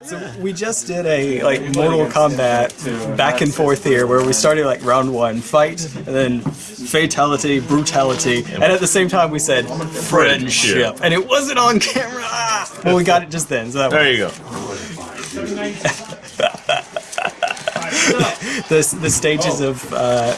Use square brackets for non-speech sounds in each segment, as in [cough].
So we just did a like Mortal Kombat back and forth here, where we started like round one fight, and then fatality, brutality, and at the same time we said friendship, and it wasn't on camera. Well, we got it just then. So that There you go. [laughs] the the stages of uh,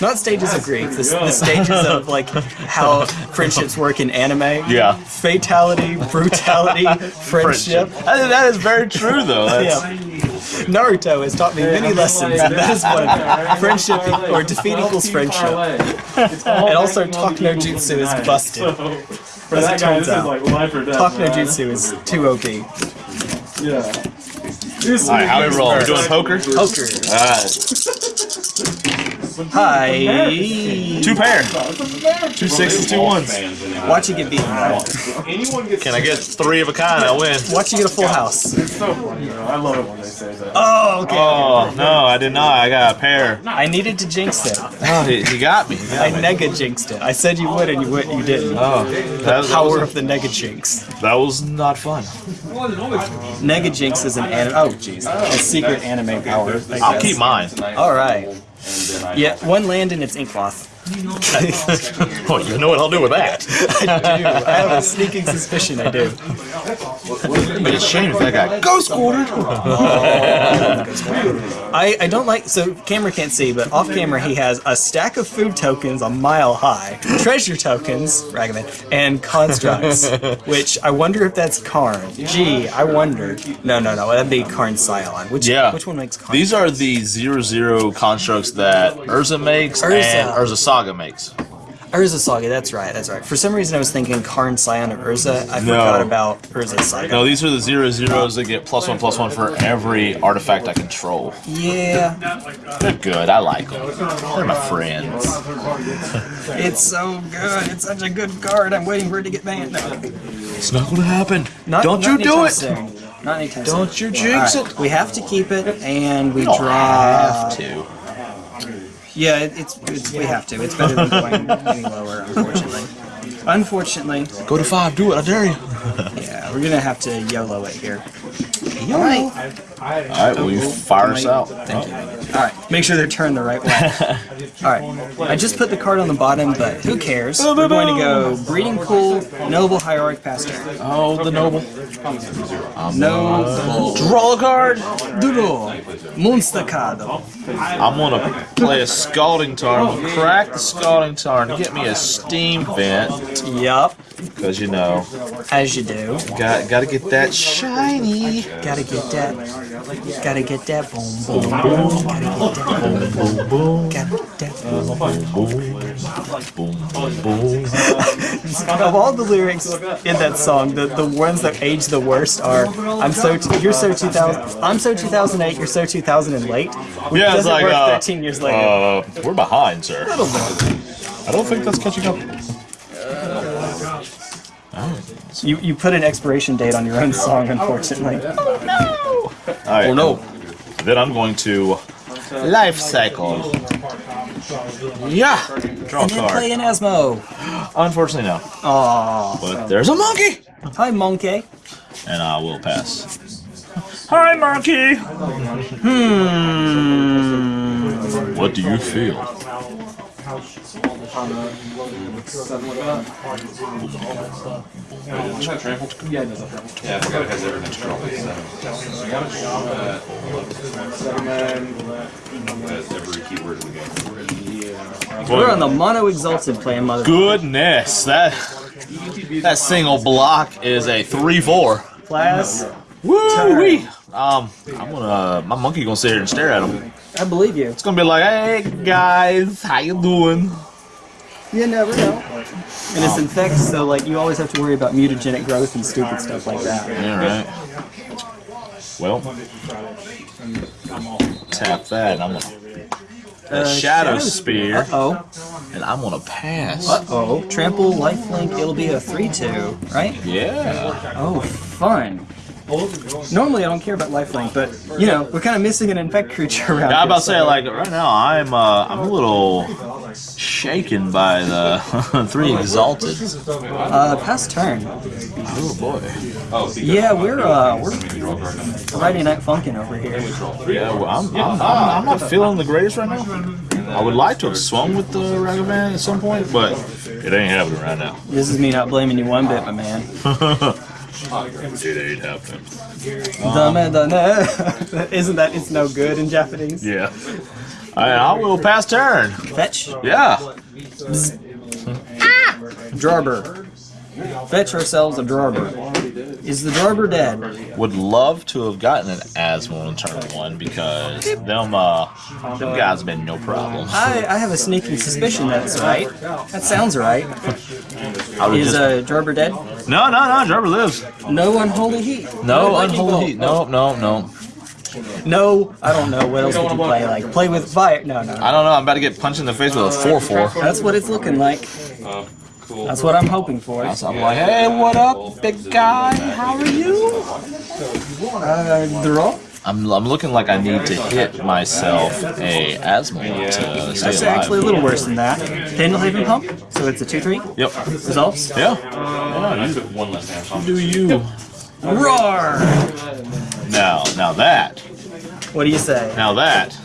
not stages of grief, the, the stages of like how friendships work in anime. Yeah. Fatality, brutality, [laughs] friendship. I that is very true, though. That's, [laughs] Yeah. Naruto has taught me many lessons, and that is one of them. Friendship or defeat equals friendship. [laughs] And also, Talk no Jutsu is busted. For As that it guy, turns this out. like life or death. Talk no. Jutsu is too OP. Yeah. This all right, how we roll? We're doing poker. Poker. All right, Hi. two pair, two sixes, two ones. Watch you get beaten. Can I get three of a kind? I win. Watch you get a full house. It's so funny. I love it when they say that. Oh, okay. Oh no, I did not. I got a pair. I needed to jinx it. Oh, he, he got me. He got I me. nega jinxed it. I said you would, and you would. You didn't. Oh, that, that, Power was, of the nega jinx. that was not fun. Nega jinx is an anime. Oh, jeez. A secret anime power. I I'll keep mine. All right. Yeah, one land and it's ink moth. Oh, you know what I'll do with that? I do. I have a sneaking suspicion I do. But it's a shame if that guy ghost quartered. Oh. I, I don't like so camera can't see, but off camera he has a stack of food tokens a mile high, treasure tokens, Ragavan, and constructs, [laughs] which I wonder if that's Karn. Gee, I wonder. No, no, no, that'd be Karn Scion. Which Yeah. which one makes Karn? These are the zero zero constructs that Urza makes Urza. and Urza Saga makes. Urza Saga, that's right, that's right. For some reason I was thinking Karn Scion of Urza. I No. forgot about Urza Saga. No, these are the zero zeros that get plus one plus one for every artifact I control. Yeah, They're good. I like them. They're my friends. it's so good. It's such a good card. I'm waiting for it to get banned. No. It's not gonna happen. Not, Don't not you do it. soon. Not anytime Don't soon. you jinx Alright, it. We have to keep it, and we don't draw. have to. Yeah, it, it's, it's we have to. It's better than going [laughs] any lower, unfortunately. Unfortunately, Go to five. Do it. I dare you. Yeah, we're gonna have to YOLO it here. All right, All right. Will you fire us out? thank you. All right, make sure they're turned the right way. [laughs] All right, I just put the card on the bottom, but who cares? We're going to go breeding pool, noble hierarch pastor. Oh, the noble. Noble. Draw a card. Duro. Monstacado. I'm gonna play a scalding Tarn. I'm gonna crack the scalding Tarn to get me a steam vent, Yup, cause you know, as you do. got gotta get that shiny. Gotta get that. Gotta get that boom boom boom. Gotta get that boom boom boom. Gotta get that boom boom. Boom, boom, boom. Of all the lyrics in that song, the, the ones that age the worst are "I'm so t- you're so 2000 I'm so 2008 you're so 2000 and late." Which Yeah, it's like work uh, 13 years later. Uh, we're behind, sir. I don't think that's catching up. You you put an expiration date on your own song, unfortunately. Oh no! All right. Oh, no. Then I'm going to life cycle. Yeah. Draw a And then play card. an Asmo. Unfortunately, no. Oh. But there's a monkey, Hi, monkey. and I will pass. Hi, monkey. Hmm. What do you feel? Yeah, I forgot it has everything strong. Has every keyword in the. We're on the mono exalted plan, mother. Goodness, that that single block is a three-four. Class, Woo wee. Um, I'm gonna my monkey gonna sit here and stare at him. I believe you. It's gonna be like, hey guys, how you doing? You never know. And it's infect, so like you always have to worry about mutagenic growth and stupid stuff like that. All right. Well, tap that. And I'm gonna Uh, shadow spear, Uh oh. and I'm gonna pass. Uh oh. Trample, lifelink, it'll be a 3 2, right? Yeah. Oh, fun. Normally I don't care about lifelink, but you know, we're kind of missing an infect creature around Yeah, I'm about to say like right now I'm uh I'm a little shaken by the [laughs] three exalted. Uh, past turn. Oh boy. Yeah, we're uh, we're Friday Night Funkin' over here. Yeah, well, I'm, I'm, I'm, I'm not feeling the greatest right now. I would like to have swung with the Ragavan at some point, but it ain't happening right now. This is me not blaming you one bit, my man. [laughs] it ain't happening. Dame dane. Isn't that it's no good in Japanese? Yeah. I, I will pass turn. Fetch. Yeah. Drawber. Ah! Fetch ourselves a Drawber. Is the Drawber dead? Would love to have gotten an Asmo on turn one because them uh them guys been no problem. I, I have a sneaking suspicion that's right. That sounds right. I Is just, uh, Drawber dead? no, no, no. Driver lives. No unholy heat. No lightning unholy heat. No, no, no. No, I don't know. What else would you play? Like play with fire? No, no. I don't know. I'm about to get punched in the face with a four four. That's what it's looking like. That's what I'm hoping for. So I'm like, hey, what up, big guy? How are you? Uh, draw. I'm, I'm looking like I need to hit myself a asthma to stay That's alive. actually a little worse than that. Pendelhaven pump. So it's a two three. Yep. Results. Yeah. One less hand. Do you? Roar. Now, now that, What do you say? now that,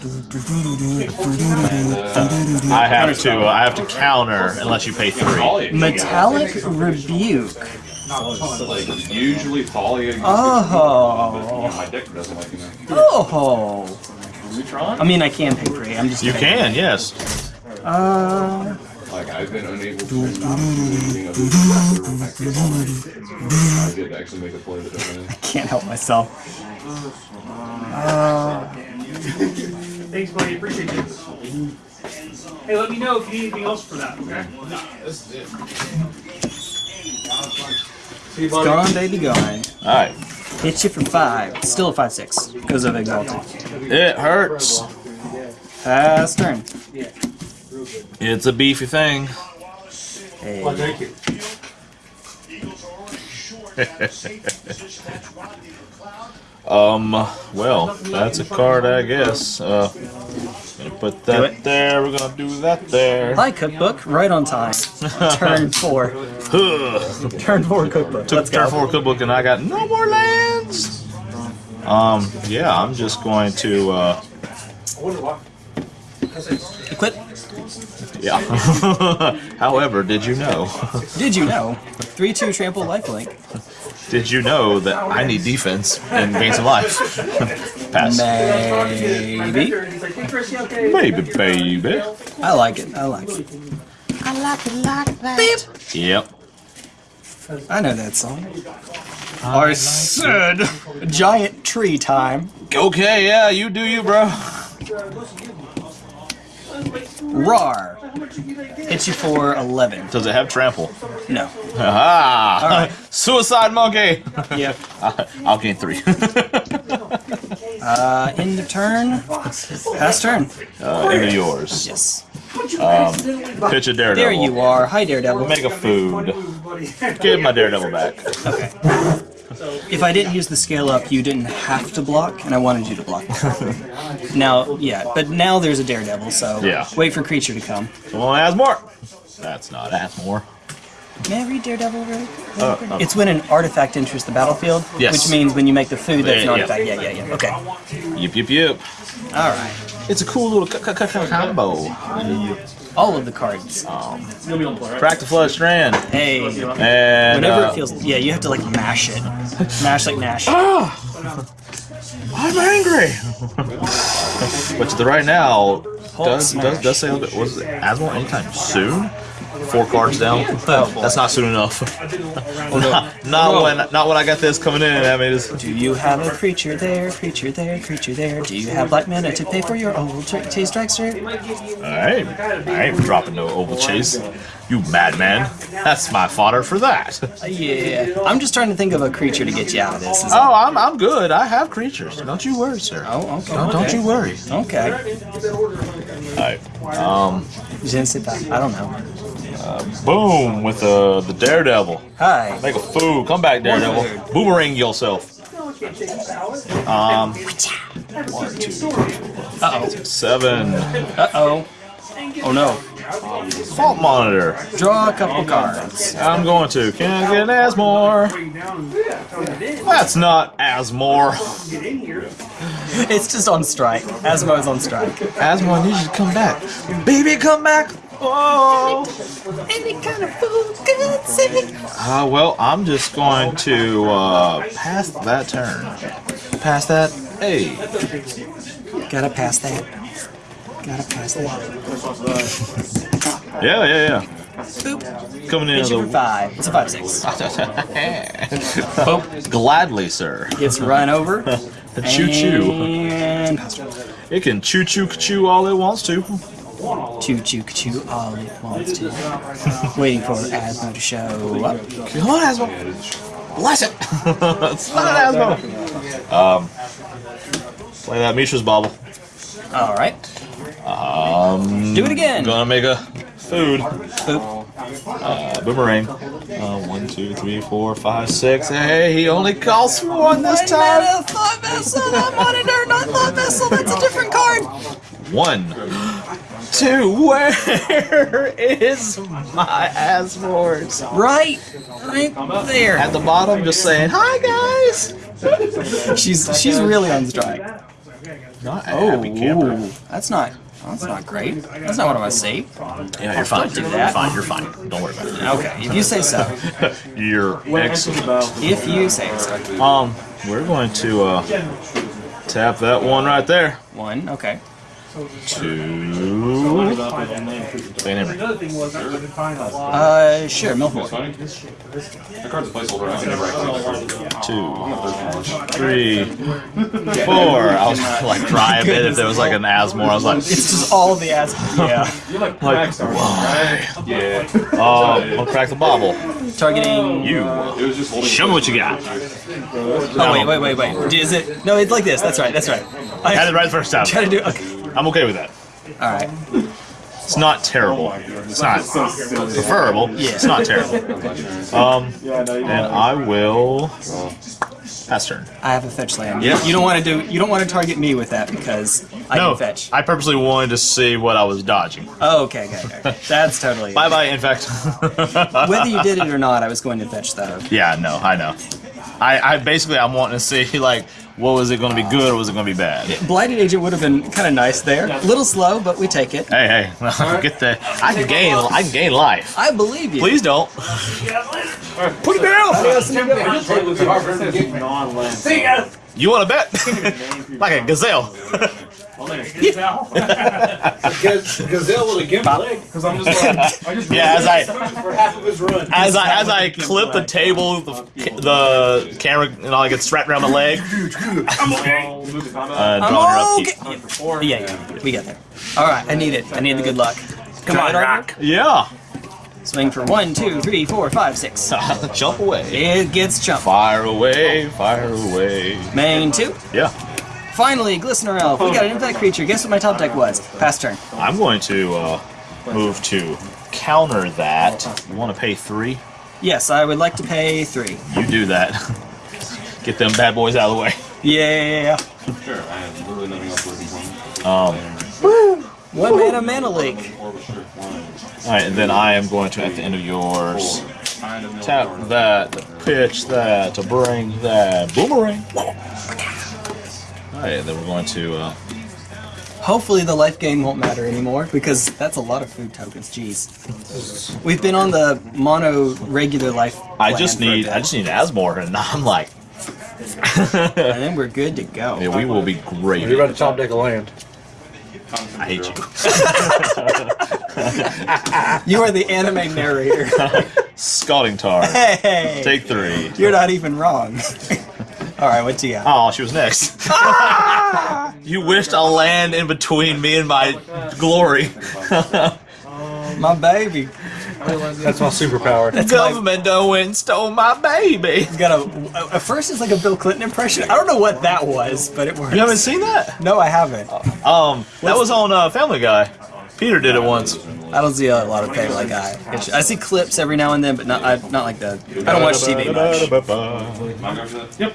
I have to, I have to counter unless you pay three. Metallic rebuke. Usually poly. Oh. My deck doesn't like you know. Oh. I mean, I can pay three. I'm just. You can, yes. Uh. Like I've been unable to turn down anything other than factor I did actually make a play that doesn't. Can't help myself. Uh. [laughs] Thanks, buddy. Appreciate you. Hey, let me know if you need anything else for that, okay? Gone, baby, gone. All right. Hit you for five. Still a five six because of exalted. It hurts. Pass turn. It's a beefy thing. Hey. Thank you. [laughs] Um, well, that's a card, I guess. Uh, gonna put that there. We're gonna do that there. Hi, cookbook. Right on time. [laughs] Turn four. Turn four cookbook. Took Let's turn go. four cookbook and I got no more lands. Um, yeah, I'm just going to, uh, Equip. [laughs] yeah. [laughs] However, did you know? [laughs] Did you know? 3 2 trample lifelink. Did you know that I need defense and gain some life? Pass. Maybe. He's like, hey, Chris, you okay? Baby, baby. I like it. I like it. Yep. I know that song. I said giant tree time. Okay, yeah, you do you, bro. Rar. Hits you for 11. Does it have trample? No. Ah, Alright. [laughs] suicide monkey. yeah. [laughs] I'll gain three. [laughs] Uh, end of turn. Pass turn. uh, into yours. Yes. Pitch a daredevil. There you are. Hi, Daredevil. Make a food. Give my daredevil back. Okay. If I didn't use the scale up, you didn't have to block, and I wanted you to block. [laughs] now, yeah, but now there's a Daredevil, so Yeah. wait for creature to come. Come on, Asmore. That's not Asmore. May I read Daredevil really? Uh, uh, It's when an artifact enters the battlefield, Yes. which means when you make the food that's an Yeah, yeah. artifact. Yeah, yeah, yeah. Okay. yip yip yip. All right. It's a cool little combo. All of the cards. Um, Crack the flood strand. Hey. And Whenever uh, it feels, yeah, you have to like mash it, [laughs] mash like Nash. I'm angry. but the right now does, does does say a little bit. Was it Asmore anytime soon? Four cards down. Oh. That's not soon enough. [laughs] not, not when not when I got this coming in. I mean, it's, Do you have a creature there, creature there, creature there? Do you have black mana to pay for your old tra- taste dragster? I ain't, I ain't dropping no oval chase. You madman. That's my fodder for that. [laughs] Uh, yeah. I'm just trying to think of a creature to get you out of this. Oh, I'm, I'm good. I have creatures. Don't you worry, sir. Oh, okay. Don't, don't you worry. Okay. Alright. Um, Je ne sais pas. I don't know. boom with the the daredevil. Hi. Make a fool. Come back, daredevil. Boomerang yourself. Um, one, two, Uh oh. seven. Uh oh. Oh no. Thought monitor. Draw a couple cards. I'm going to. Can I get an Asmore? That's not Asmore. [laughs] It's just on strike. Asmo is on strike. Asmore, I need you to come back. Baby, come back. Oh. Any kind of food good sing. Uh, well, I'm just going to uh, pass that turn. Pass that. Hey. Gotta pass that. Gotta pass that. Yeah, yeah, yeah. Boop. Coming in Hit as a five. It's a five six. gladly, sir. Gets run over. [laughs] The choo choo. And It can choo choo choo all it wants to. choo choo choo all it wants to. Waiting for Asmo to show up. Come on, Asmo. Bless it. it's not an Asmo. Um, play that Mishra's bauble. All right. Um, Do it again. Gonna make a food. Uh, boomerang. Uh, one, two, three, four, five, six. Hey, he only calls for one this time. Mana thought vessel. That monitor, not thought vessel. That's a different card. One, two. Where is my Asmores? Right. Right there. At the bottom, just saying hi, guys. She's she's really on strike. Not a Oh, happy camper. ooh, that's not that's not great. That's not what I want to see. Yeah, you're fine. Don't do that. You're fine. You're fine. Don't worry about it. Okay, if you say so. it. [laughs] You're excellent. If you say so. Um, we're going to uh, tap that one right there. One. Okay. Two. Play an thing was I couldn't find a lot. Uh, sure. Millport. Funny. The card's a placeholder. I can never actually. two, three, [laughs] four. I was like cry a bit if there was like an Asmore. I was like, It's just all the ass. [laughs] Yeah. You're like like Crackstar, why? right? Yeah. [laughs] Um, I'll crack the bauble. Targeting. You. It was just holding. Show me what you got. Oh wait, wait, wait, wait. Is it? No, it's like this. That's right. That's right. I Had it right the first time. Try to do. Okay. I'm okay with that. All right. It's not terrible. It's not preferable. Yeah. It's not terrible. [laughs] Um, Yeah, and I will pass turn. I have a fetch land. Yeah. You don't want to do. You don't want to target me with that because I No, can fetch. I purposely wanted to see what I was dodging. Oh, okay, okay, okay. [laughs] That's totally. Bye bye, in fact. [laughs] Whether you did it or not, I was going to fetch though. Yeah, no, I know. I, I basically I'm wanting to see like what was it going to be good or was it going to be bad? Blighted agent would have been kind of nice there. A little slow, but we take it. Hey, hey, get the I can gain I can gain life. I believe you. Please don't. Put it down. See you. You want to bet? like a gazelle. [laughs] [laughs] Gazelle with a gimp leg. Because I'm just like, I just [laughs] Yeah, as I for half of his run. as I as I clip the table, the, the camera and all gets strapped around my leg. [laughs] Uh, I'm drawing your okay. Yeah, yeah, we got there. All right, I need it. I need the good luck. Come on, Rock. Yeah. Swing for one, two, three, four, five, six. Jump away. It gets chumped. Fire away, fire away. Main two. Yeah. Finally, Glistener Elf. We got an infect creature. Guess what my top deck was? Pass turn. I'm going to uh, move to counter that. You want to pay three? Yes, I would like to pay three. You do that. [laughs] Get them bad boys out of the way. Yeah. Sure. I have literally nothing else working for me. Um, One mana mana leak. Or sure. One. all right, and then I am going to, at the end of yours, tap that, pitch that, to bring that boomerang. All right, then we're going to. Uh, Hopefully the life gain won't matter anymore because that's a lot of food tokens. Jeez. We've been on the mono regular life. I just need, I just need Asmore, and I'm like, and then we're good to go. yeah, we will be great. You're about to top deck a land. I hate you. [laughs] You are the anime narrator. [laughs] Scalding tarn. hey, Take three. you're not even wrong. [laughs] All right, what you got? Oh, she was next. you wished a land in between me and my glory. My baby. That's my superpower. That's my, Government done went and stole my baby. got a, at first it's like a Bill Clinton impression. I don't know what that was, but it works. You haven't seen that? No, I haven't. Um, that was on uh, Family Guy. Peter did it once. Uh, I don't see a lot of Family Guy. I I see clips every now and then, but not I, not like the. I don't watch TV much. Am I going for? Yep.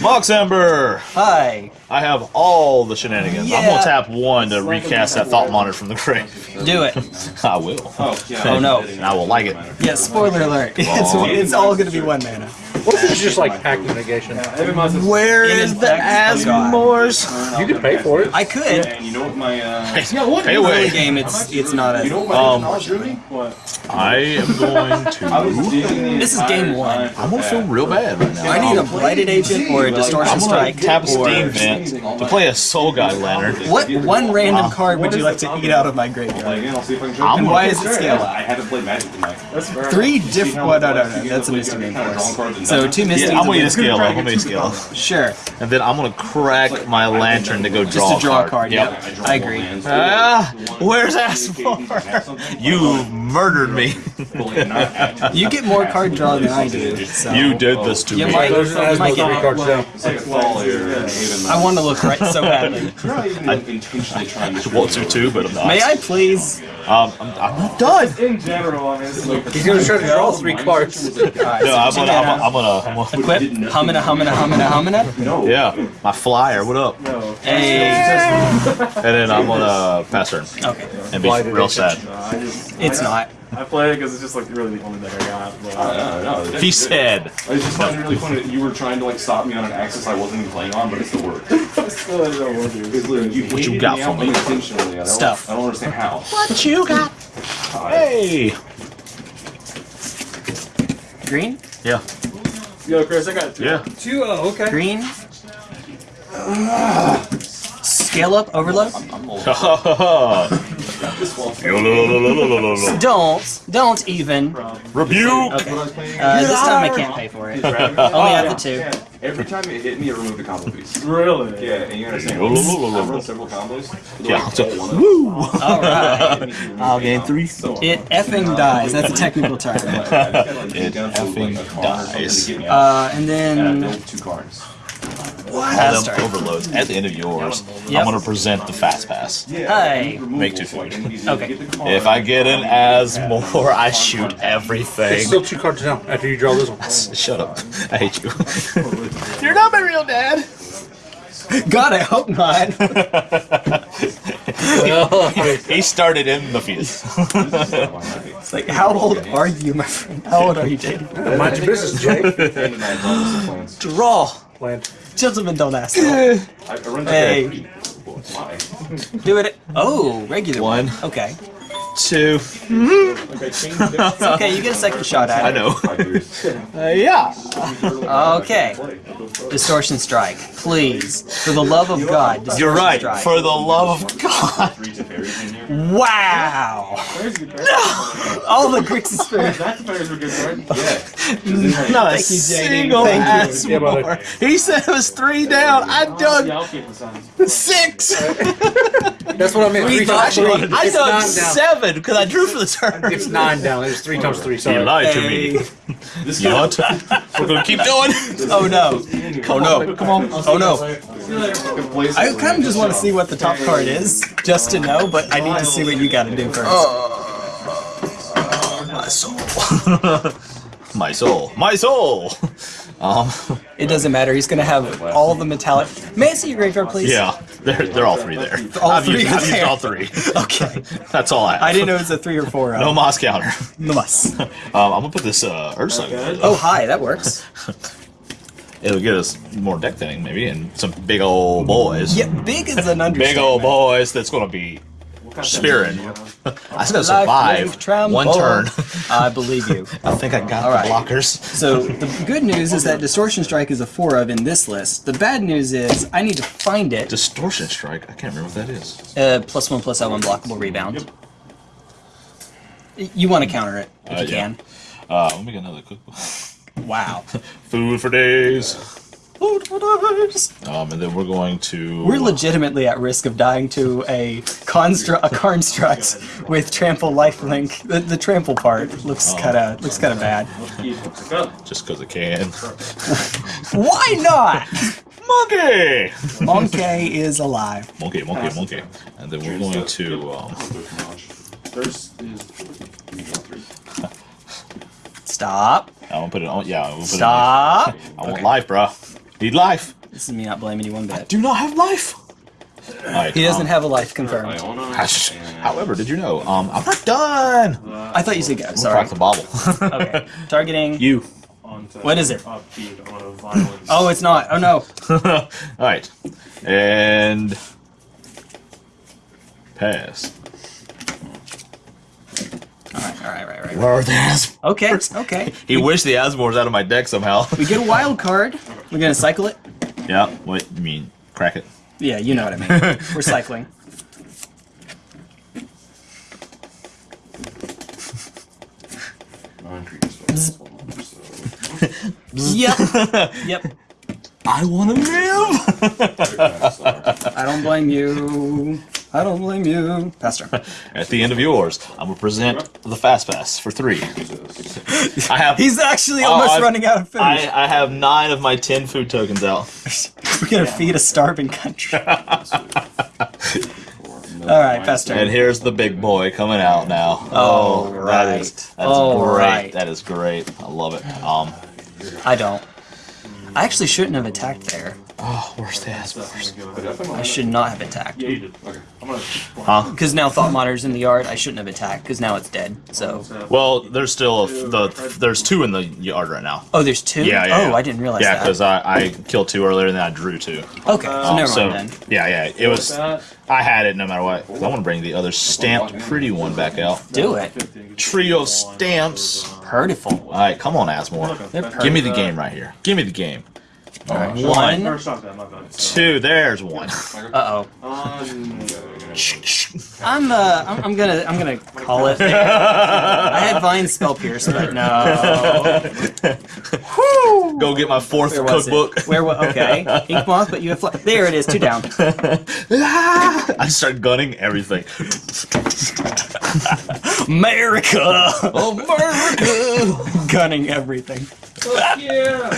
Mox Amber! Hi. I have all the shenanigans. I'm gonna tap one to recast that thought monitor from the grave. Do it. [laughs] I will. Oh, yeah. Oh no. And I will like it. Yeah, spoiler alert. [laughs] It's, it's all gonna be one mana. What if it's just like active negation? Every month is- Where In is the effect, Asmores? You could pay for it. I could. And you know what my uh [laughs] Pay Early away. game, it's it's not you know what Um, knowledge really? What? I am going to. digging This is game one. I'm gonna feel real bad right now. I need a blighted agent or a distortion I'm gonna strike. tap a steam vent to play a Soul-Guide Lantern. What one random card would you like to eat out of my graveyard? Like, again, I'll see if I can I'm Why is it scale I haven't played Magic tonight. That's Three different. Well, no, no, no. That's a Misty Rainforest. So two Misties. I'm gonna and need a scale up. I'm gonna need a scale up. Sure. And then I'm gonna crack my lantern to go draw Just to draw a a card. Yep. Yep. I agree. Ah, where's Asmore? [laughs] You murdered me. [laughs] You get more card draw than I do. So. You did this to You me. might- Those you might three get- cards down. A fall here. I want to look right so [laughs] badly. You're not even like, intentionally trying to. want to too, but I'm not. May I please? Um, I'm, I'm not done. In general, I mean, it's like He's gonna try to draw three cards. No, I'm so gonna, I'm gonna, I'm gonna, I'm gonna Equip. Humana, humana, humana, humana. No. yeah, my flyer. What up? no. Hey. And then I'm gonna pass turn Okay. and be real sad. I just It's not. I play it because it's just like really the only deck I got. But, No, no, no. He said, It's just not really funny that you were trying to like stop me on an axis I wasn't even playing on, but it still worked. It's literally you, What you got for me? unintentionally. I Stuff. I don't understand how. "What you got? Hey, Green. yeah, Yo, Chris, I got two. yeah. Two, oh, okay. Green. Scale up. Overload. [laughs] Oh. Don't. Don't even. Rebuke. Okay. Uh, this time I can't pay for it. Only have the two. Every time it hit me, it removed a combo piece. Really? Yeah, and you understand. I've run several combos. but, Yeah, like, one Woo! All right. them. [laughs] I'll gain three. So, It effing dies. That's a technical term. [laughs] it effing dies. Uh, and And I then two cards. Pass Them overloads at the end of yours. Yep. I'm gonna present the fast pass. Hi. Make two food. Okay. If I get an as more, I shoot everything. It's still two cards down after you draw this one. [laughs] Shut up. I hate you. [laughs] You're not my real dad. God, I hope not. [laughs] he started in the field. It's like, how old are you, my friend? How old are you, Jake? Mind your business, Jay. Draw. Land. Gentlemen, don't ask. I, I run Hey. hey. Why? Do it. Oh, regular One. Okay. Two. It's okay. You get a second shot at it. I know. Five years. [laughs] Uh, yeah. Okay. Distortion strike, please. For the love of God. Distortion You're right. Strike. For the love of God. Three Teferis in here. Wow. Where's [laughs] your All the Grixis Spirit. That's players were good, right? [laughs] Yeah. Not a Thank you, JD. single ass more. He said it was three down. I Yeah, dug I'll keep the Suns. six. That's what I meant. Three times three. I It's dug nine seven because I drew for the turn. It's nine down. There's three times three. You lied to me. This You what? We're gonna keep going. Oh no. Oh no. Come on. Oh no. place I kind of just want to see what the top card is, just to know, but I need to see what you got to do first. Oh. [laughs] My soul. My soul. My [laughs] soul. Um. [laughs] It doesn't matter. He's gonna have all the metallic. May I see your graveyard, please? Yeah. They're they're all three there. All I've three used, I've used all three. [laughs] Okay. [laughs] That's all I have. I didn't know it was a three or four. No Oh, Moss counter. no moss. Um, I'm gonna put this uh, Urza. Oh, hi. That works. It'll get us more deck thinning, maybe, and some big old boys. Yeah, big is an understatement. Big old boys that's gonna be spearing. [laughs] I still Life, survive one turn. I believe you. [laughs] I think I got All the blockers. So the good news is that Distortion Strike is a four of in this list. The bad news is I need to find it. Distortion strike. I can't remember what that is. Uh, plus one plus L one blockable rebound. You want to counter it if Uh, you yeah. can. Uh, let me get another cookbook. Wow. [laughs] Food for days. Food for days. Um, and then we're going to. We're legitimately at risk of dying to a construct, a construct with trample lifelink. The, the trample part looks kind of looks kind of bad. just because it can. [laughs] Why not? Monkey. Monkey is alive. Monkey, monkey, monkey. And then we're going to. Um, Stop. I want to put it on. Yeah, I want to put Stop. it on. I want Okay. life, bro. Need life. This is me not blaming you one bit. Do not have life. All right, He doesn't um, have a life confirmed. Iona. However, did you know? Um, I'm not done. I thought you said go. Sorry. Sorry. Crack the bauble. [laughs] Okay. Targeting. you. What is it? upbeat on a violence. Oh, it's not. Oh no. [laughs] All right, and pass. All right. All right. Right. Right. Where are the Asmores? Okay. Okay. He wished the Asmores out of my deck somehow. We get a [laughs] wild card. We're gonna cycle it. yeah. What you mean? Crack it. Yeah, you know what I mean. [laughs] We're cycling. Nine creatures. So. Yep. [laughs] Yep. I want to live. I don't blame you. I don't blame you. Pastor. [laughs] At the end of yours, I'm gonna present the fast pass for three. I have. He's actually Oh, almost I've- running out of food. I, I have nine of my ten food tokens out. [laughs] We're gonna feed a starving country. [laughs] All right, Pastor. And here's the big boy coming out now. Oh, that right. is that's Oh, great. right. That is great. I love it. Um, I don't. I actually shouldn't have attacked there. Oh, where's the Asmores? I should not have attacked. Yeah, you did. Okay. I'm gonna. Huh? Because now Thought Monitor's in the yard, I shouldn't have attacked, because now it's dead. So. Well, there's still a, the there's two in the yard right now. Oh, there's two? Yeah, yeah. Oh, yeah. I didn't realize that. Yeah, because I, I killed two earlier, and then I drew two. Okay, so Um, never so mind then. yeah, yeah, it was. I had it no matter what. I want to bring the other stamped pretty one back out. Do it. Trio of stamps. Hurtful. All right, come on, Asmore. They're Give me the game right here. Give me the game. One. First off, I'm not. Two. There's one. Uh oh. On. [laughs] I'm uh, I'm, I'm gonna I'm gonna call it. I had Vine spell pierce, but no. [laughs] Go get my fourth Where was cookbook. it? Where was okay? Ink moth, but you have fly. There it is. Two down. [laughs] I start gunning everything. America, America. [laughs] gunning everything. [laughs]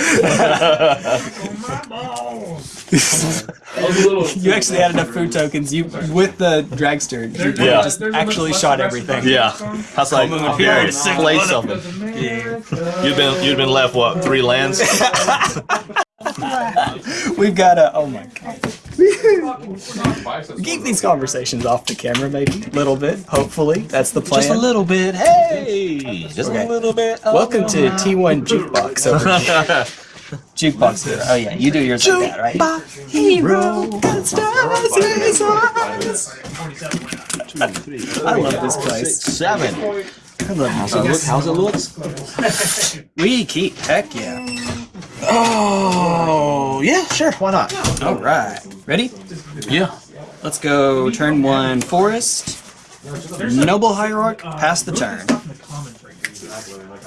[laughs] You actually had enough food tokens. You with the dragster. You Yeah. just actually shot everything. yeah. I was like, here, play something. You've been you've been left what three lands? [laughs] We've got a. Oh my god. [laughs] Keep these conversations off the camera, maybe a little bit. Hopefully, that's the plan. Just a little bit. Hey, just Okay. a little bit. Welcome to T1 Jukebox over here. [laughs] Jukebox Hero. Oh yeah, you do yours like that, right? Hero. I love this place. Seven. I love it look? How's it look? We keep. Heck yeah. Oh, yeah, sure. Why not? All right. Ready? Yeah. Let's go. Turn one. Forest. Noble Hierarch. Pass the turn.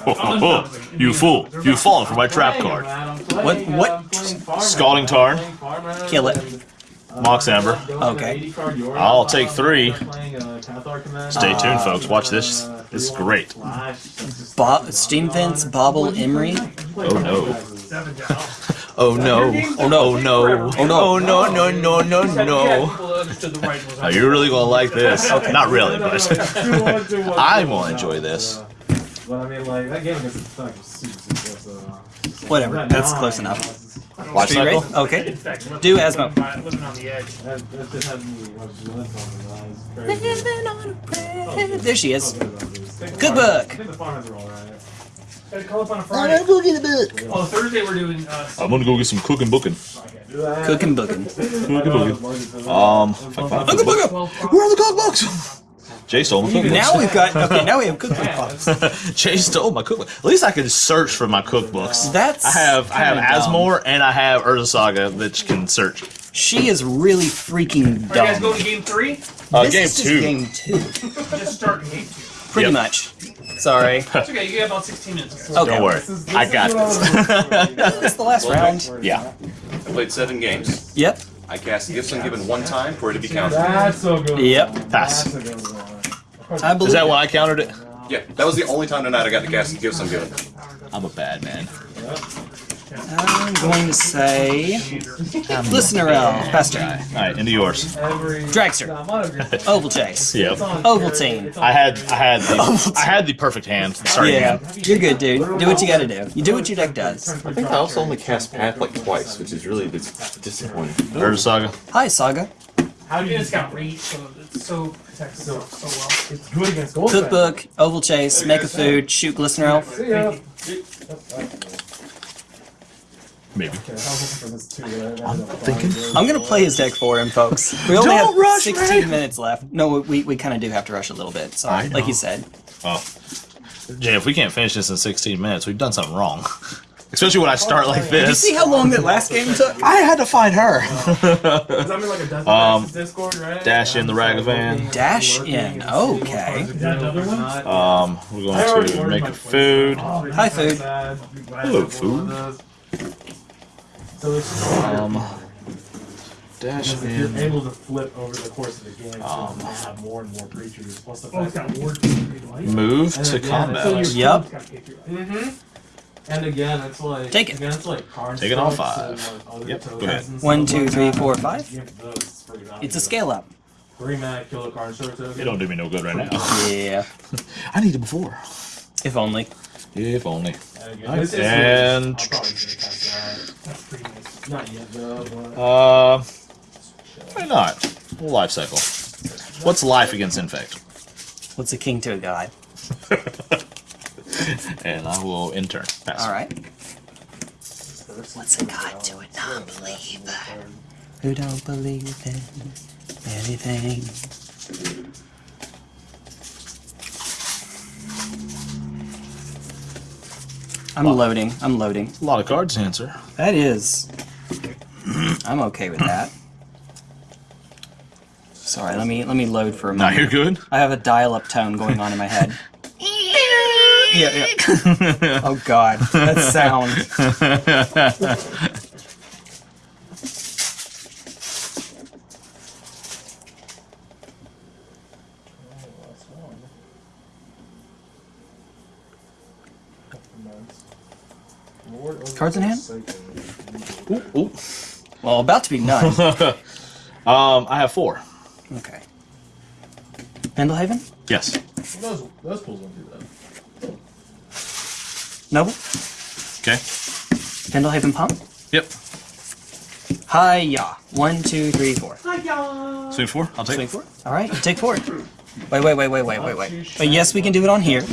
[laughs] you fool! You've fallen for my trap card. What? What? Scalding Tarn, Kill it. Mox Amber. Okay. I'll take three. Stay tuned, folks. Watch this. This is great. Bo- Steam Vents. Bauble Emry. Oh no. [laughs] Oh no. Oh no. Oh no. Oh no. Oh no. No. No. No. No. Oh, you're really gonna like this. [laughs] Not really, but [laughs] I'm gonna enjoy this. But I mean, like, that game is fucking super, super, uh, Whatever. That's close enough. Watch Are you. Okay. Do Asmo. Living on the edge. that, that just had me watching the list on it. There she is. I Cookbook. think the farmers are alright. Gotta call up on a Friday. go get a book. Oh, Thursday we're doing. Uh, I'm gonna go get some cooking booking. Cooking booking. Cooking booking. Um, if I can find. Where are the cookbooks? Jay stole my cookbook. Now we've got. Okay. Now we have cookbooks. [laughs] [laughs] Jay stole my cookbook. At least I can search for my cookbooks. That's I have I have kinda. Asmore and I have Urza Saga that can search. She is really freaking dumb. are you guys going to game three? Uh, This game is just two. Game two. [laughs] Just starting game two. Pretty Yep. much. Sorry. [laughs] It's okay. You got about 16 minutes. Guys. Okay. Don't worry, I got this. It's [laughs] the last round. yeah. I played seven games. Yep. I cast Gifts Ungiven one time for it to be counted. That's so good. Yep. Pass. That's a good one. I believe. Is that why I countered it? Yeah, that was the only time tonight I got to cast Gifts Ungiven. I'm a bad man. I'm going to say um, Glistener Elf, Pastor, Alright, into yours. Dragster, Oval Chase, Yep. Ovaltine. I had I had the I had the perfect hand. Sorry. Yeah, you're good, dude. Do what you gotta do. You do what your deck does. I think I also only cast Path like twice, which is really dis- disappointing. Urza Saga. Hi, Saga. How do you it's got reach, so it's so protects itself so well. It's good against gold. Cookbook, Oval Chase, Make a Food, Shoot Glistener Elf. See ya. Maybe. Okay, I was looking for this too, but I ended up thinking. I'm gonna play his deck for him, folks. We only Don't have rush, 16 Ray. minutes left. No, we, we kind of do have to rush a little bit. So, like you said. Oh. Jay, if we can't finish this in 16 minutes, we've done something wrong. [laughs] Especially when I start like this. Did you see how long that last game took? [laughs] I had to find her. Does that mean like a [laughs] Um, Discord, right? dash in the Ragavan. Dash in. Okay. Is that another one? Um, we're going to make a food. Hi, food. Hello, food. So it's just Um, dash if you're able to flip over the course of the game, so Um, you have more and more creatures. Plus the Oh, it's fact got ward. Move to again, combat. so Yup. Mm-hmm. And again, it's like Take it. Again, it's like cards. Take it all stuff, five. so, like, other Yep, go ahead. and One, stuff two, like three, that. four, five. You get those, it's. It's a scale up. Three mana, kill a card, show a token. It don't do me no good right [laughs] now. Yeah. [laughs] I need it before. If only. If only. And, again, And- I'm probably gonna cast that. That's pretty nice. Not yet though, but Uh, why not? Life cycle. What's life against infect? What's a king to a god? [laughs] And I will intern. Pass. All right. What's a god to a non-believer who don't believe in anything? I'm loading. I'm loading. A lot of cards to answer. That is. [clears throat] I'm okay with that. Sorry, let me let me load for a Now moment. you're good. I have a dial-up tone going on in my head. [laughs] yeah, yeah. [laughs] Oh God, that sound. [laughs] Cards in hand? ooh, ooh. Well, about to be none. [laughs] Um, I have four. Okay. Pendelhaven? Yes. those those pools don't do that. Noble? Okay. Pendelhaven Pump? Yep. Hiya. One, two, three, four. Swing four. I'll take. Swing four. All right, take four. Wait, wait, wait, wait, wait, wait, wait. But yes, we can do it on here.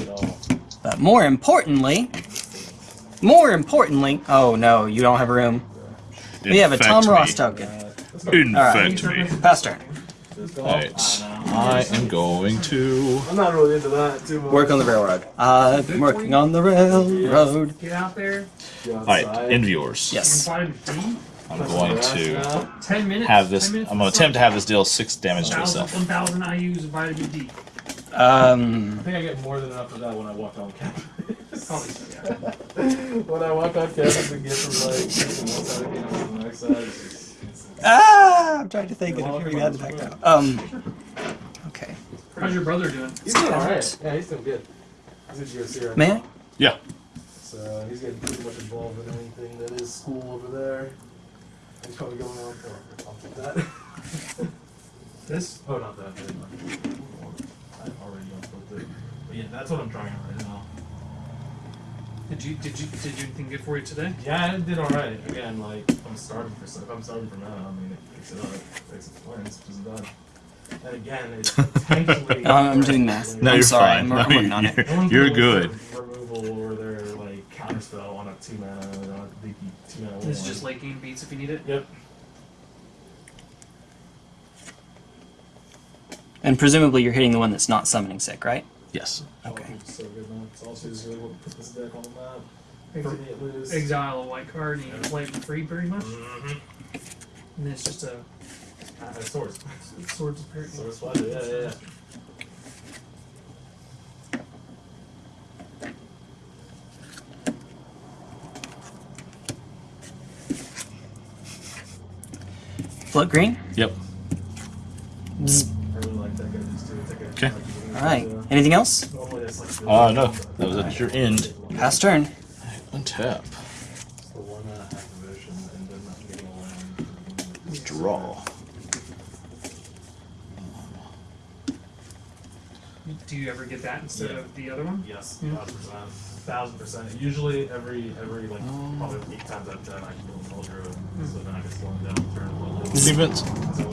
But more importantly, more importantly, oh no, you don't have room. We have a Tom me. Ross token. Infect me. Pass turn. Alright. I am going to. I'm not really into that too much. Work on the railroad. I've been working on the railroad. Get out there. Alright, in viewers. Yes. Vitamin D. I'm going to have this. I'm going to attempt to have this deal six damage to Thousand, itself. one thousand IUs of vitamin D. Um, I think I get more than enough of that when I walk on campus. Probably so, yeah. [laughs] when I walk on campus and get from like one side of campus to the next side. it's just- it's- ah, I'm trying to think of if you had the back now. Um, okay. How's your brother doing? He's doing alright. Yeah, he's doing good. He's at USC right May I? now. Yeah. So he's getting pretty much involved in anything that is school over there. He's probably going on for I'll put that. [laughs] This? Oh, not that. I've already unplugged it. But yeah, that's what I'm trying right now. Did you did you did you anything good for you today? Yeah, I did alright. Again, like, I'm starting for stuff. I'm starting for now. I mean, it picks it up, it takes it wins, which is done. And again, it's [laughs] potentially. No, I'm doing math. No, you're sorry, fine. I'm- I'm No, working on it. you're- No one's You're good. look for Removal or their like counterspell on a two mana, on uh, a leaky two mana. This is just late game beats if you need it. Yep. And presumably you're hitting the one that's not summoning sick, right? Yes. Okay. So good, man. It's also just really what put this deck on the map. Ex- For me. Exile a white card and you can play it for free pretty much. Mhm. And it's just a it's swords. it's [laughs] swords of parity. Swords splatter, yeah, yeah, yeah. Float green? Yep. Bzz. Like, All right. Anything else? Normally. Uh, no. That was at your end. Pass turn. Untap. for one activation and then not getting a land. Draw. Do you ever get that instead Yeah. of the other one? Yes, Yeah. Thousand percent. Usually every every like probably eight times out of ten I can do a null druid. So then I can slow him down and turn one. Defense.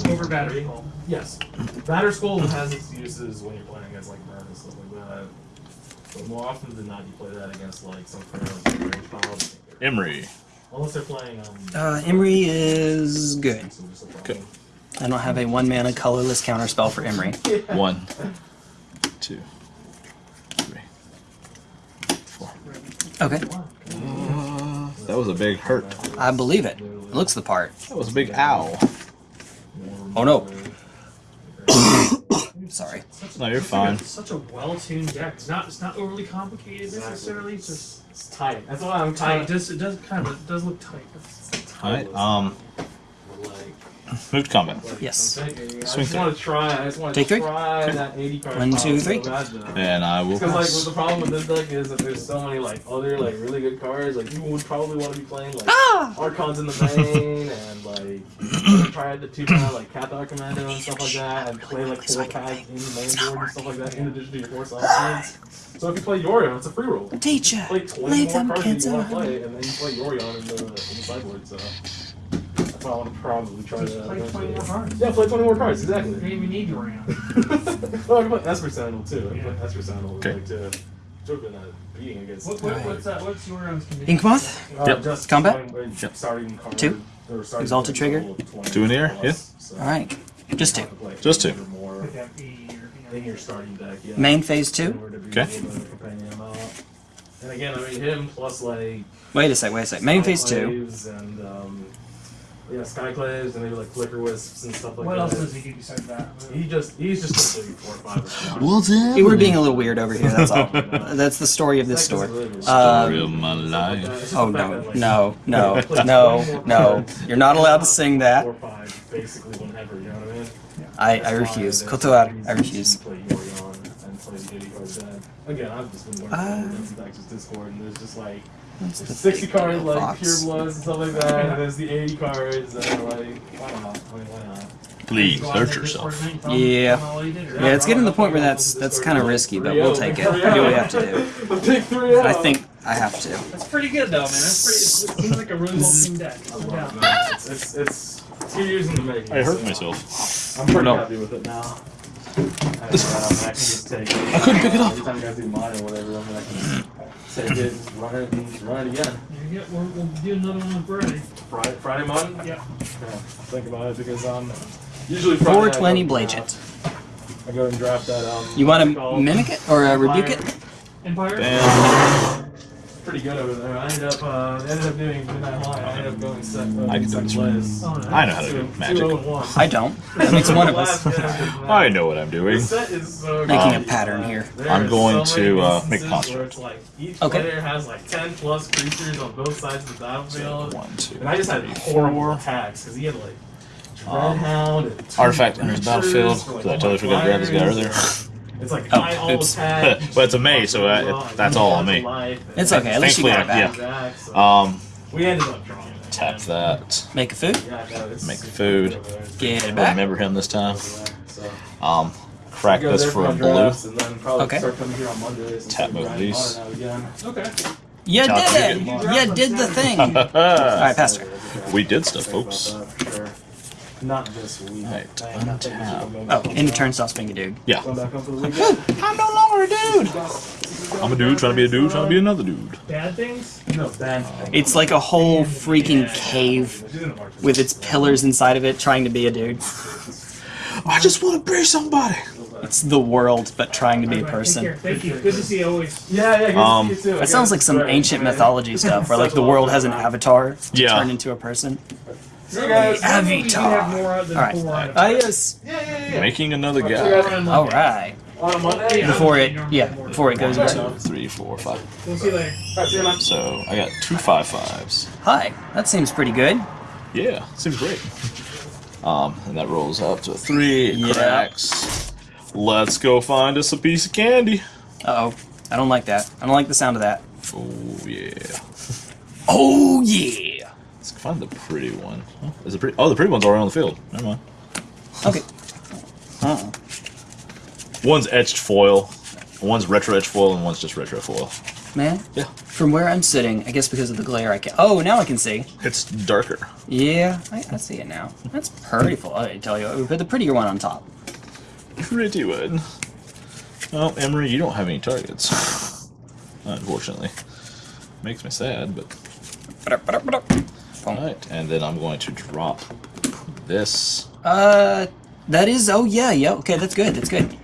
So Over battery. Yes. Batterskull has its uses when you're playing against like Merc and stuff like that. But more often than not you play that against like some kind of range piles. Emry. Unless they're playing um Uh, Emry is good. so just a problem. Okay. I don't have a one mana colorless counterspell for Emry. One, two, three, four. Okay, That was a big hurt. I believe it. It looks the part. That was a big ow. Oh no. [coughs] Sorry. No, you're fine. Such a well-tuned deck. It's not. It's not overly complicated necessarily. It's just It's tight. That's why I'm tight. It does. It does kind of. It does look tight. It's- Alright, um, Like, move to combat. Yes. I'm thinking, I Swing just want to try. I just want to Take three? try Okay. that 80 card. One, pile two, so three. And I will Because like the problem with this deck is that there's so many like other like really good cards. Like you would probably want to be playing like Ah! Archons in the main [laughs] and like try the two kind like Cathar Commando and stuff like that, and play like four pads in the main board and stuff like that in addition to your force options. So if you play Yorion, it's a free roll. Teacher, Play 20 leave more them cards kids that you want to alone. play, and then you play Yorion in the, in the sideboard. So that's why I want to probably try Just that. play 20 more cards. Yeah, play 20 more cards, You exactly. don't even need Yorion. well, I can play Esper Sentinel too. I can play Yeah. Esper Sentinel Okay. like to joke in that beating against. What, what, what's that? What's Yorion's condition? Inkmoth? Uh, Yep. Just Combat? starting- Yep. Starting card. Two? starting Exalted trigger? Two in the air? plus, so Alright, just two. I could play Just two. More With that or, in your starting deck, yeah. Main phase two? order to be Okay. able to companion him out. And again, I mean him plus like Wait a sec, wait a sec. Main phase two. And um, yeah, Skyclaves and maybe like Flickerwisps and stuff like What that. What else does he do besides that? He just he's just a four or five. or something. What's Hey, we're being a little weird over here, that's all. [laughs] That's the story of this It's like store. Uh, Story of my life. Oh no, no, no, no, no. You're not allowed to sing that. Four or five, basically whenever, you know what I mean? I, I refuse. there's Kotoar, I refuse. to Play Yorion and play the 80 card deck. Again, I've just been learning Uh, uh, Discord, and there's just like That's there's the 60 cards like fox. pure bloods and stuff like that, and there's the 80 cards that are like, why not? I why not? Please, Go out hurt yourself. Yeah. from all you did, or- Yeah, it's getting to the point where that's that's kind of risky, but we'll take [laughs] it. We do what we have to do. The big three I think I have to. That's pretty good though, man. That's pretty. It seems like a really well tuned deck. I No love doubt. it, man. It's, [laughs] it's, it's two years in the making. I hurt so myself. I'm pretty No. happy with it now. [laughs] And, I can just take it. I couldn't pick it up. Every time you guys do mine or whatever, I mean, I can take it, just run it, run it again. Yeah, we'll, we'll do another one on Friday. Friday, Friday mine? Yeah. Yeah, think about it because um, usually Friday 420 I go- Blagent. I go and draft that um. You want what's to mimic it or uh, rebuke it? Empire. Damn. Pretty good over there. I ended up uh, ended up doing midnight line. I ended up going set. Uh, I can do second this place. Oh, no. I know how to do two magic. and one. I don't. [laughs] That makes one of us. I know what I'm doing. The set is so Making a pattern here. There I'm going so to, uh, make instances construct. where like each Okay. player has like ten plus creatures on both sides of the battlefield. One, two. And I just had horrible attacks because he had like Dreadhound and two Artifact enters the creatures battlefield. for, like, 'cause I totally forgot to grab this guy earlier. It's like Oh, high all oops. attack. But it's a May, so I- it- that's all on me. It's okay. At least you got it back. Back, so Um, we ended up drawing it. tap that. Make a food. Yeah, Make super food. good over Get it back. Remember him this time. over there, So. Um, crack this for a blue. And then Okay. start coming here on Mondays and Tap start both these. hard out again. Okay. You Chop did it. You did the thing. [laughs] All right, Pastor. We did stuff, folks. Not this week. Right, I think we should untap. have gone Oh, back end on- of turnstile swing a dude. Yeah. Going back on for the weekend. [laughs] I'm no longer a dude. I'm a dude trying to be a dude trying to be another dude. Bad things. No, Dan. It's like a whole freaking cave with its pillars inside of it trying to be a dude. I just want to be somebody. It's the world, but trying to be a Take care. person. Thank you. Good to see you always. Yeah, yeah. Good Um, to see you too. That sounds like some ancient mythology stuff, where like the world has an avatar Yeah. turn into a person. See you guys. Avatar. You have more than All right. four on. Ah, yes. Yeah, yeah, yeah. Making another See guy. All right. On a Monday. Before it, yeah, before it goes into. Two, three, four, five. We'll see you later. All right, see you, man. So I got two five fives. Hi, that seems pretty good. Yeah, seems great. Um, and that rolls up to a three. It Yeah. cracks. Let's go find us a piece of candy. Uh oh, I don't like that. I don't like the sound of that. Oh yeah. Oh yeah. Find the pretty one. Oh, is the pretty? Oh, the pretty one's already on the field. Never mind. Okay. Uh-uh. One's etched foil, one's retro etched foil, and one's just retro foil. Man. Yeah. From where I'm sitting, I guess because of the glare, I can. Oh, now I can see. It's darker. Yeah, I, I see it now. That's pretty full. I tell you, we put the prettier one on top. Pretty one. Well, Emry, you don't have any targets. [laughs] Unfortunately. Makes me sad, but alright. And then I'm going to drop this. Uh, that is. Oh yeah, yeah. Okay, that's good. That's good.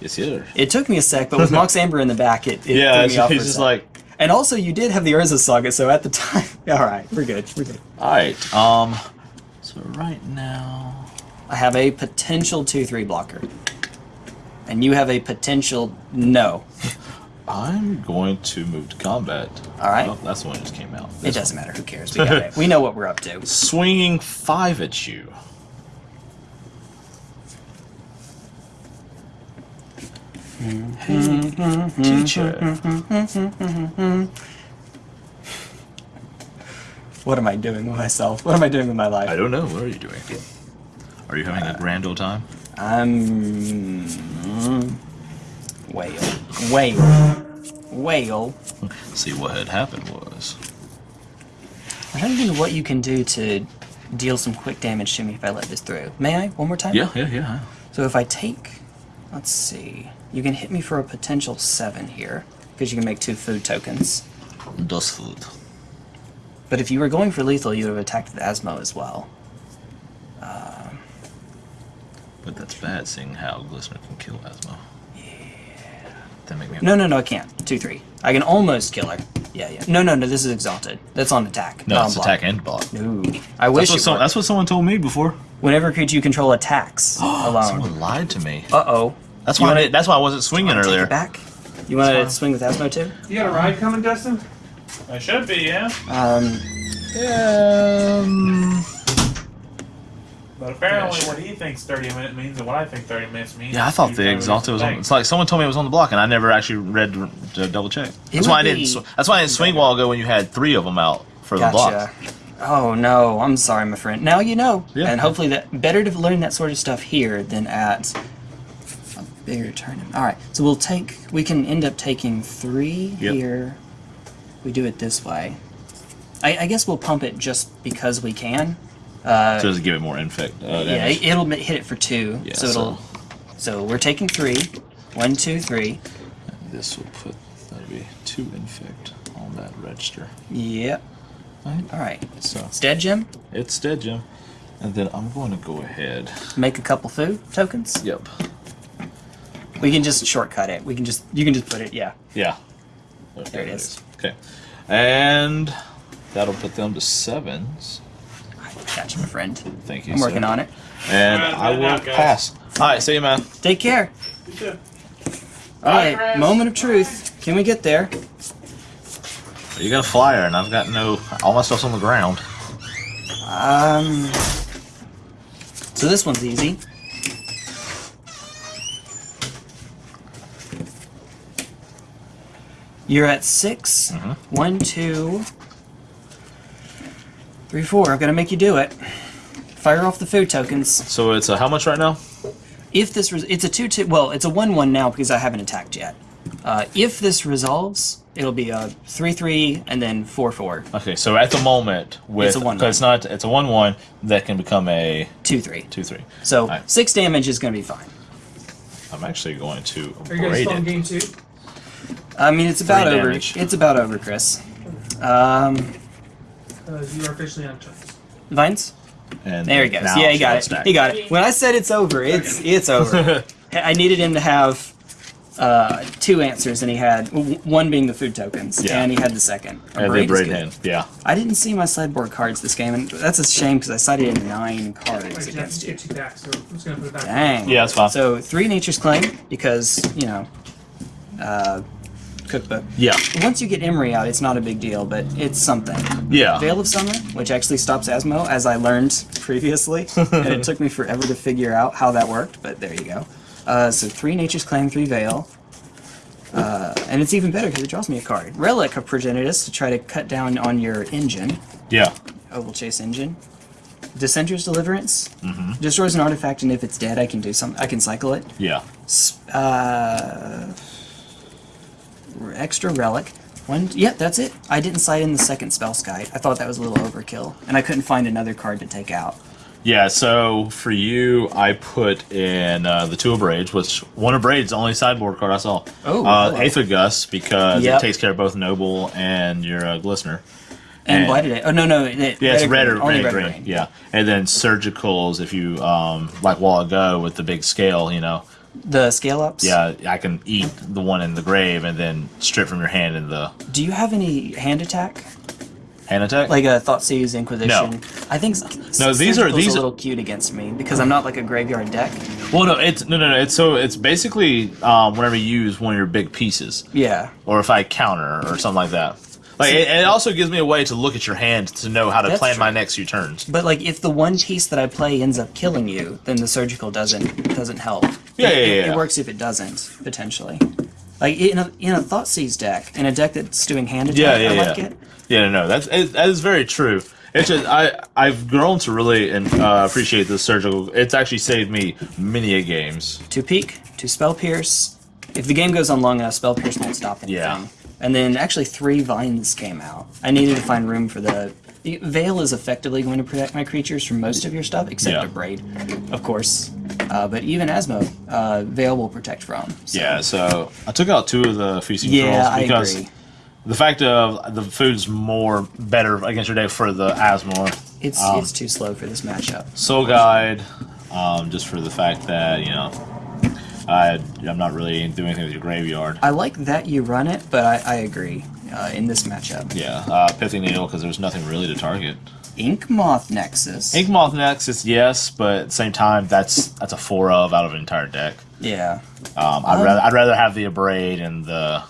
Yes, here. It took me a sec, but with Mox [laughs] Amber in the back, it, it Yeah, threw it's, me off he's just like, And also, you did have the Urza Saga, so at the [laughs] time, all right, we're good. We're good. alright. Um, so right now, I have a potential two-three blocker, and you have a potential no. [laughs] I'm going to move to combat. All right. Oh, that's the one that just came out. It doesn't matter. Who cares? We got it. We know what we're up to. [laughs] swinging five at you. Hey, teacher. What am I doing with myself? What am I doing with my life? I don't know. What are you doing? Are you having a grand old time? I'm whale, whale, whale. See what had happened was. I'm trying to think of what you can do to deal some quick damage to me if I let this through. May I? One more time? Yeah, yeah, yeah. So if I take, let's see, you can hit me for a potential seven here because you can make two food tokens. Dos food. But if you were going for lethal, you would have attacked with Asmo as well. But that's bad, seeing how Glistener can kill Asmo. Yeah. That make me. No, no, no, I can't. Two, three. I can almost kill her. Yeah, yeah. No, no, no. This is exalted. That's on attack. No, not it's attack and block. No, I wish That's what, it some, that's what someone told me before. Whenever creature you control attacks [gasps] alone. Someone lied to me. Uh oh. That's You why. wanna- I, that's why I wasn't swinging Take earlier. it back. You want to swing with Asmo too? You got a ride coming, Dustin? I should be, yeah. Um, Um. But apparently, what he thinks 30 minutes means and what I think 30 minutes means. Yeah, I thought the exalted was on. It's like someone told me it was on the block, and I never actually read to, to double check. That's why I didn't. sw- That's why I didn't swing while ago when you had three of them out for the block. Oh no, I'm sorry, my friend. Now you know. Yeah. And hopefully that better to learn that sort of stuff here than at a bigger tournament. All right, so we'll take. We can end up taking three Yep. here. We do it this way. I, I guess we'll pump it just because we can. Uh, So does it give it more infect? Uh, yeah, damage? it'll hit it for two. Yeah, so it'll. So we're taking three. One, two, three. This will put that'll be two infect on that register. Yep. Right. All right. So It's dead, Jim. it's dead, Jim. And then I'm going to go ahead. Make a couple food tokens. Yep. We can just shortcut it. We can just you can just put it. Yeah. Yeah. There it is. Okay. And that'll put them to sevens. Gotcha, my friend. Thank you. I'm working sir. on it. And Alright, I will enough, guys. pass. All right. See you, man. Take care. too. All right. Chris. Moment of truth. Can we get there? You got a flyer, and I've got no. All my stuff's on the ground. Um. So this one's easy. You're at 6 Mhm. One, two, three, four. I'm gonna make you do it. Fire off the food tokens. So it's uh, how much right now? If this res- it's a two two. Well, it's a one one now because I haven't attacked yet. Uh, if this resolves, it'll be a three three and then four four Okay, so at the moment, with It's a one-one. because it's not, it's a one-one that can become a two three. two-three. So Alright. six damage is gonna be fine. I'm actually going to Are you guys braid still in game two? I mean, it's about Three over. damage. It's about over, Chris. Um, Uh, you are officially on turns. vines. And There he goes. Yeah, he got got it. stacked. He got it. When I said it's over, it's it's over. [laughs] I needed him to have uh, two answers, and he had one being the food tokens, Yeah. and he had the second. A And they braid is braid hand. Yeah. I didn't see my sideboard cards this game, and that's a shame because I cited in nine cards Wait, against you. two back, so I'm just gonna put it back. Dang. Yeah, that's fine. So three nature's claim because you know, uh, cookbook. Yeah. Once you get Emry out, it's not a big deal, but it's something. Yeah. Veil of Summer, which actually stops Asmo, as I learned previously, [laughs] and it took me forever to figure out how that worked, but there you go. Uh, so three Nature's Claim, three Veil. Uh, and it's even better because it draws me a card. Relic of Progenitus to try to cut down on your engine. Yeah. Oval Chase engine. Dissenter's Deliverance. Destroys an artifact, and if it's dead, I can do some. I can cycle it. Yeah. Uh, extra relic. One. Yep, that's it. I didn't sight in the second spell sky. I thought that was a little overkill, and I couldn't find another card to take out. Yeah, so for you, I put in uh, the two of Braids, which one of Braids, the only sideboard card I saw. Oh, uh, hello. Eighth of Gus, because Yep. it takes care of both Noble and your uh, Glistener. And, And- blighted it. Oh no no. It, Yeah, it's red or green. Red, red green. green. Yeah, and then surgicals if you um like while ago with the big scale, you know. The scale ups. Yeah, I can eat the one in the grave and then strip from your hand in the Do you have any hand attack? hand attack. Like a Thoughtseize Inquisition? No. I think No, these are- these a little cute against me because I'm not like a graveyard deck. well, no, it's no, no, no. It's so it's basically um whenever you use one of your big pieces, Yeah. or if I counter or something like that. Like it, it also gives me a way to look at your hand to know how to plan true. my next few turns. But like, if the one piece that I play ends up killing you, then the surgical doesn't doesn't help. Yeah, it, yeah, yeah. It works if it doesn't potentially. Like in a in a Thoughtseize deck, in a deck that's doing hand attack, Yeah, yeah, I yeah. like it. Yeah, no, no, that's it, that is very true. It's just I I've grown to really and uh, appreciate the surgical. It's actually saved me many a games. To peak, to spell pierce. If the game goes on long enough, spell pierce won't stop anything. Yeah. And then actually three vines came out. I needed to find room for the. the Veil is effectively going to protect my creatures from most of your stuff, except Yeah. Abrade, of course. Uh, but even Asmo, uh, Veil will protect from. So. Yeah, so I took out two of the feasting Yeah, trolls I because agree. the fact of the food's more better against your day for the Asmore. It's Um, it's too slow for this matchup. Soul Guide, um, just for the fact that you know, I I'm not really doing anything with your graveyard. I like that you run it, but I, I agree uh, in this matchup. Yeah, uh, Pithing Needle because there's nothing really to target. Ink Moth Nexus. Ink Moth Nexus, yes, but at the same time, that's that's a four of out of an entire deck. Yeah, Um, I'd Um, rather I'd rather have the Abrade and the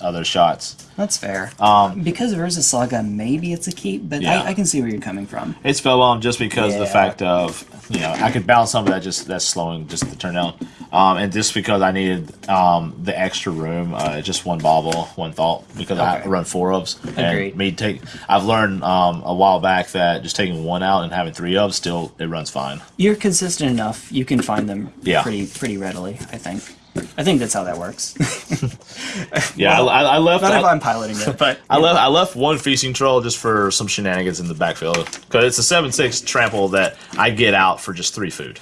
other shots. that's fair. Um, because of Urza Saga, maybe it's a keep, but Yeah. I, I can see where you're coming from. It's spellbound just because of the fact of you know I could balance some of that just that's slowing just the turn down, um, and just because I needed um, the extra room, uh, just one bauble, one thought because I run four ofs. And me take I've learned um, a while back that just taking one out and having three of still it runs fine. You're consistent enough; you can find them Yeah. pretty pretty readily. I think. I think that's how that works. [laughs] Yeah, Well, I, I left. Not I, if I'm piloting it, but I left. I left one feasting troll just for some shenanigans in the backfield because it's a seven six trample that I get out for just three food.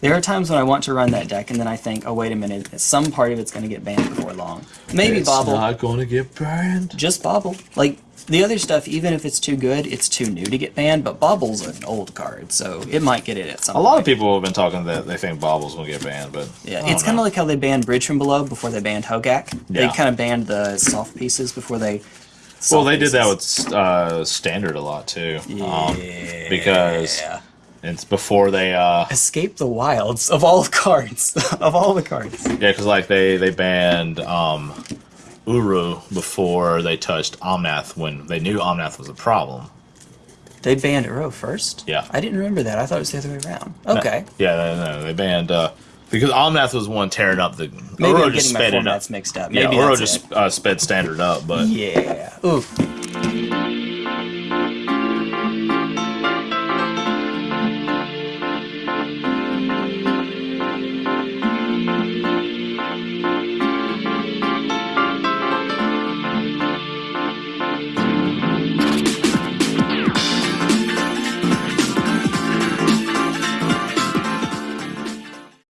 there are times when I want to run that deck, and then I think, oh wait a minute, some part of it's going to get banned before long. Maybe Bauble. not going to get burned. just Bauble. Like the other stuff, even if it's too good, it's too new to get banned. But Bauble's an old card, so it might get it at some. A lot of people have been talking that they think Bauble's gonna get banned, but Yeah, it's kind of like how they banned Bridge from Below before they banned Hogak. They kind of banned the soft pieces before they. well, they did that with uh, standard a lot too, um, because it's before they uh, Escape the Wilds of all cards [laughs] of all the cards. yeah, because like they they banned um, Uro before they touched Omnath when they knew Omnath was a problem. They banned Uro first. Yeah. I didn't remember that. I thought it was the other way around. Okay. Yeah, no, no, they banned uh, because Omnath was one tearing up the. Maybe Uro I'm just getting my sped it up. formats mixed up. Yeah, Maybe Uro that's just uh, sped standard up, but Yeah. Ooh.